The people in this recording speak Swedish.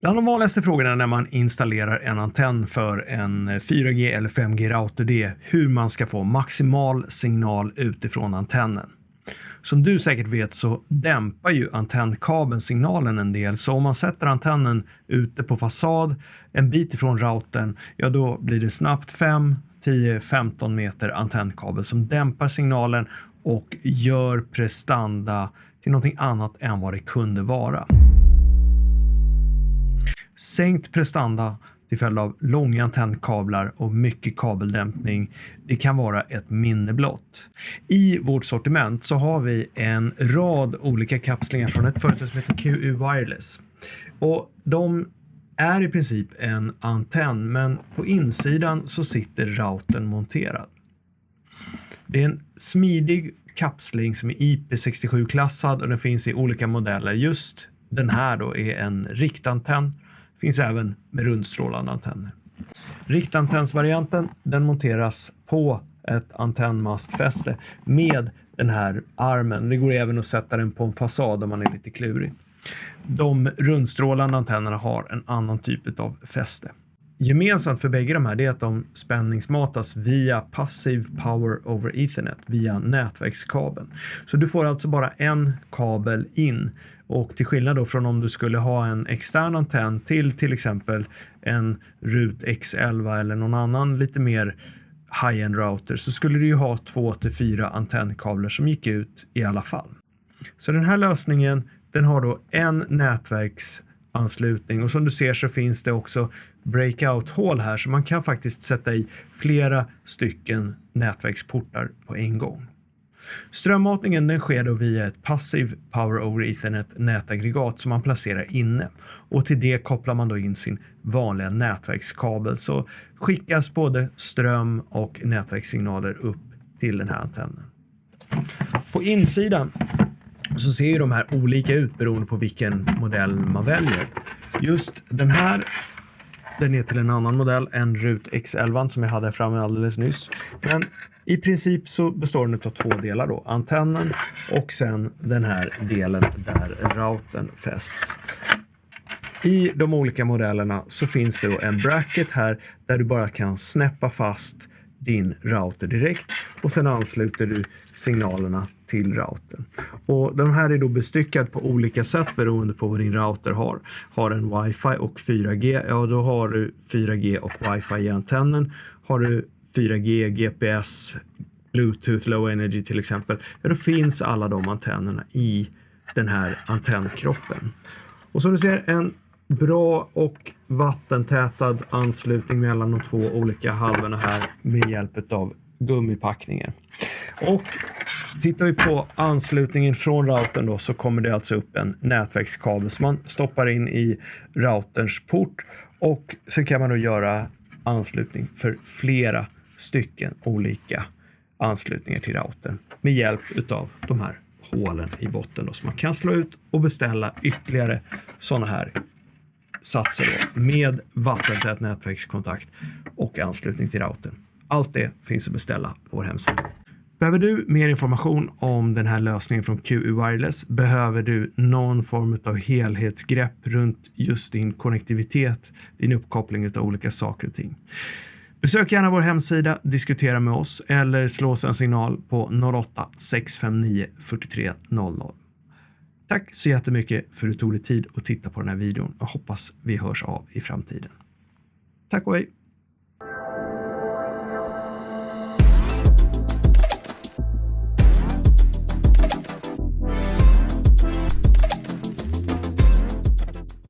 Bland de vanligaste frågorna när man installerar en antenn för en eh, 4G eller 5G-router det är hur man ska få maximal signal utifrån antennen. Som du säkert vet så dämpar ju antennkabeln signalen en del, så om man sätter antennen ute på fasad en bit ifrån routern, ja då blir det snabbt 5, 10, 15 meter antennkabel som dämpar signalen och gör prestanda till någonting annat än vad det kunde vara. Sänkt prestanda till följd av långa antennkablar och mycket kabeldämpning, det kan vara ett minne blott. I vårt sortiment så har vi en rad olika kapslingar från ett företag som heter QU Wireless. Och de är i princip en antenn, men på insidan så sitter routern monterad. Det är en smidig kapsling som är IP67-klassad och den finns i olika modeller. Just den här då är en riktantenn Finns även med rundstrålande antenner. Riktantennsvarianten den monteras på ett antennmastfäste med den här armen. Det går även att sätta den på en fasad om man är lite klurig. De rundstrålande antennerna har en annan typ av fäste. Gemensamt för bägge de här är att de spänningsmatas via passiv power over ethernet via nätverkskabeln. Så du får alltså bara en kabel in och till skillnad då från om du skulle ha en extern antenn till till exempel en RUT X11 eller någon annan lite mer high-end router så skulle du ju ha två till fyra antennkablar som gick ut i alla fall. Så den här lösningen den har då en anslutning och som du ser så finns det också breakout-hål här så man kan faktiskt sätta i flera stycken nätverksportar på en gång. Strömmatningen den sker då via ett passiv Power over Ethernet nätaggregat som man placerar inne och till det kopplar man då in sin vanliga nätverkskabel så skickas både ström och nätverkssignaler upp till den här antennen. På insidan så ser ju de här olika ut beroende på vilken modell man väljer. Just den här den är till en annan modell än RUT X11 som jag hade framme alldeles nyss. Men i princip så består den av två delar då. Antennen och sen den här delen där routern fästs. I de olika modellerna så finns det då en bracket här där du bara kan snäppa fast din router direkt och sen ansluter du signalerna till routern. Och de här är då bestyckad på olika sätt beroende på vad din router har. Har en wifi och 4G, ja då har du 4G och wifi i antennen. Har du 4G, GPS, Bluetooth, Low Energy till exempel, ja då finns alla de antennerna i den här antennkroppen. Och som du ser, en bra och vattentätad anslutning mellan de två olika halvorna här med hjälp av gummipackningen. Och tittar vi på anslutningen från routern då så kommer det alltså upp en nätverkskabel som man stoppar in i routerns port och sen kan man då göra anslutning för flera stycken olika anslutningar till routern med hjälp utav de här hålen i botten då, så man kan slå ut och beställa ytterligare sådana här satser då, med vattentät nätverkskontakt och anslutning till routern. Allt det finns att beställa på vår hemsida. Behöver du mer information om den här lösningen från QU Wireless? Behöver du någon form av helhetsgrepp runt just din konnektivitet, din uppkoppling av olika saker och ting? Besök gärna vår hemsida, diskutera med oss eller slå oss en signal på 08-659 4300. Tack så jättemycket för att du tog dig tid att titta på den här videon. Jag hoppas vi hörs av i framtiden. Tack och hej!